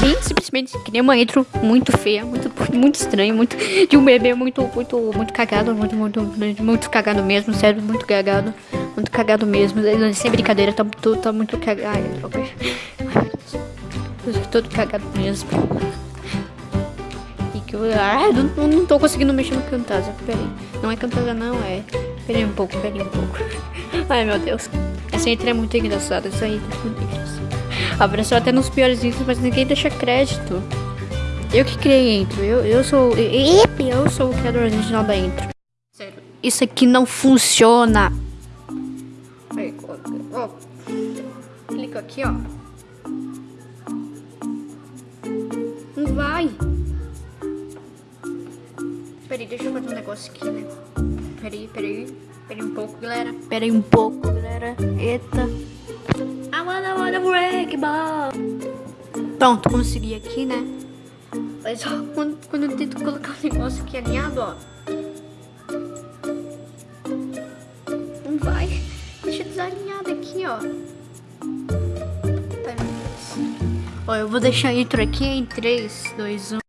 Bem, simplesmente que nem uma intro muito feia, muito, muito estranho, muito de um bebê muito, muito, muito cagado, muito, muito, muito cagado mesmo, sério, muito cagado, muito cagado mesmo, né, sem brincadeira, tá, tá muito cagado, ai, droga, todo cagado mesmo. E que eu, ah, não, não tô conseguindo mexer no cantar. peraí, não é cantar, não, é Peraí um pouco, peraí um pouco. Ai, meu Deus. Essa intro é muito engraçada. Essa intro é muito engraçada. Apareceu até nos piores intros, mas ninguém deixa crédito. Eu que criei a intro. Eu, eu sou. Eu, eu sou o criador original da intro. Sério. Isso aqui não funciona. Aí, ó. Clica aqui, ó. Não vai. Peraí, deixa eu fazer um negócio aqui, né? Peraí, peraí. Peraí um pouco, galera. Peraí um pouco, galera. Eita. I wanna wanna break ball. Pronto, consegui aqui, né? Mas ó, quando, quando eu tento colocar o negócio aqui alinhado, ó. Não vai. Deixa desalinhado aqui, ó. Tá, ó, eu vou deixar a intro aqui em 3, 2, 1.